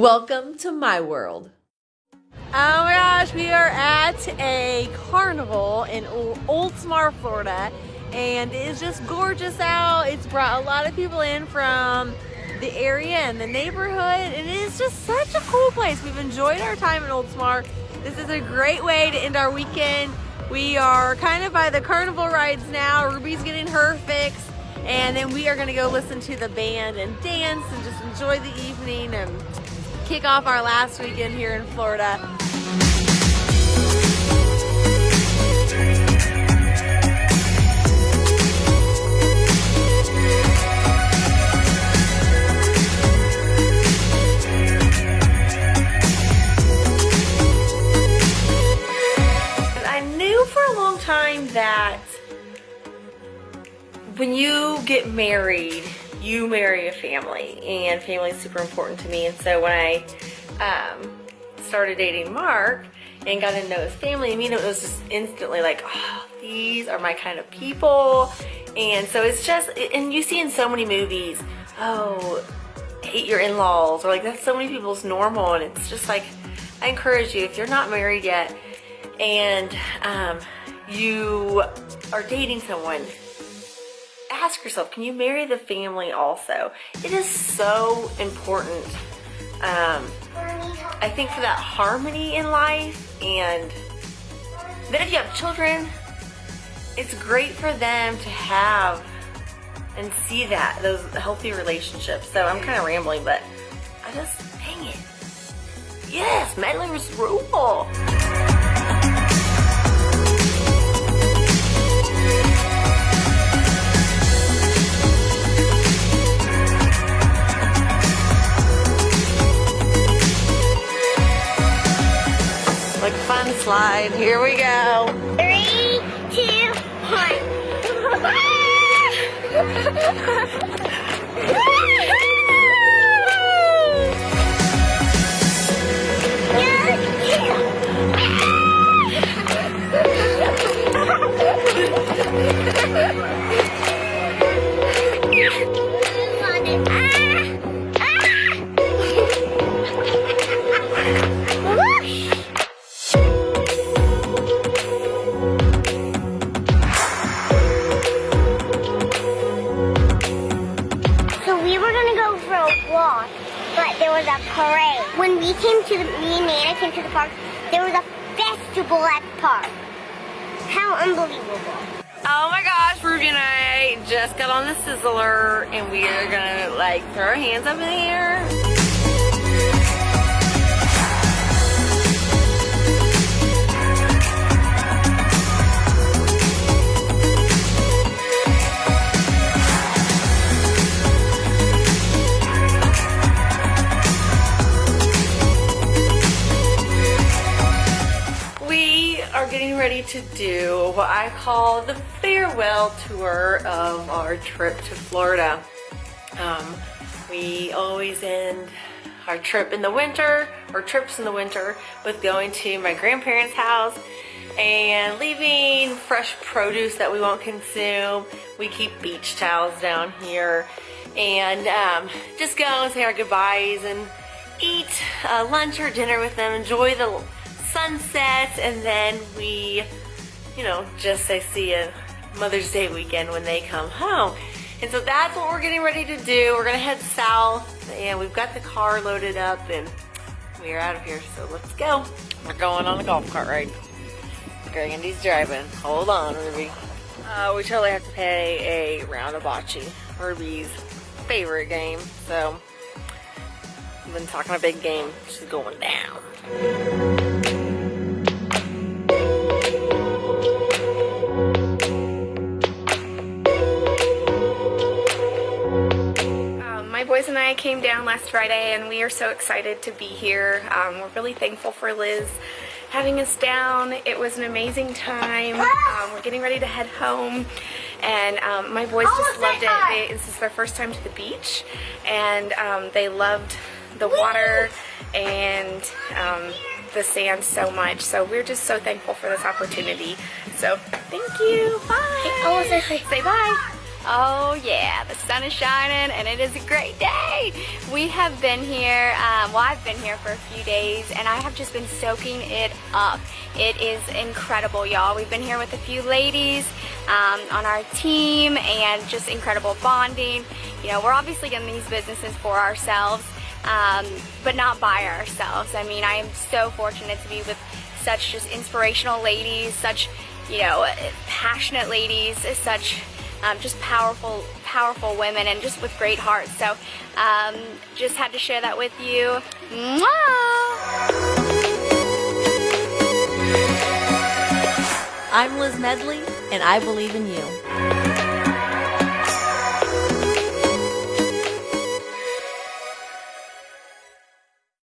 Welcome to my world. Oh my gosh, we are at a carnival in Oldsmar, Florida, and it is just gorgeous out. It's brought a lot of people in from the area and the neighborhood. And it is just such a cool place. We've enjoyed our time in Oldsmar. This is a great way to end our weekend. We are kind of by the carnival rides now. Ruby's getting her fix. And then we are gonna go listen to the band and dance and just enjoy the evening and kick off our last weekend here in Florida. I knew for a long time that when you get married, you marry a family and family is super important to me. And so when I um, started dating Mark and got to know his family, I mean, it was just instantly like, oh, these are my kind of people. And so it's just, and you see in so many movies, oh, hate your in-laws or like that's so many people's normal. And it's just like, I encourage you, if you're not married yet and um, you are dating someone, ask yourself, can you marry the family also? It is so important. Um, I think for that harmony in life and then if you have children, it's great for them to have and see that, those healthy relationships. So I'm kind of rambling, but I just, dang it. Yes, Medley's rule. Slide. Here we go. Three, two, one. Ah! Came to the, me and Nana came to the park, there was a festival at the park. How unbelievable. Oh my gosh, Ruby and I just got on the Sizzler and we are gonna like throw our hands up in the air. Ready to do what I call the farewell tour of our trip to Florida. Um, we always end our trip in the winter, or trips in the winter, with going to my grandparents' house and leaving fresh produce that we won't consume. We keep beach towels down here and um, just go and say our goodbyes and eat uh, lunch or dinner with them, enjoy the sunset, and then we, you know, just say see a Mother's Day weekend when they come home. And so that's what we're getting ready to do. We're gonna head south, and we've got the car loaded up, and we are out of here, so let's go. We're going on a golf cart ride. Grandy's driving. Hold on, Ruby. Uh, we totally have to play a round of bocce, Ruby's favorite game. So, I've been talking a big game. She's going down. Boys and I came down last Friday and we are so excited to be here. Um, we're really thankful for Liz having us down. It was an amazing time. Um, we're getting ready to head home and um, my boys just loved it. They, this is their first time to the beach and um, they loved the water and um, the sand so much. So we're just so thankful for this opportunity. So thank you. Bye. Say bye. Oh yeah, the sun is shining and it is a great day. We have been here, um, well I've been here for a few days and I have just been soaking it up. It is incredible y'all. We've been here with a few ladies um, on our team and just incredible bonding. You know, we're obviously in these businesses for ourselves, um, but not by ourselves. I mean, I am so fortunate to be with such just inspirational ladies, such, you know, passionate ladies, such um, just powerful, powerful women and just with great hearts. So um, just had to share that with you. Mwah! I'm Liz Medley, and I believe in you.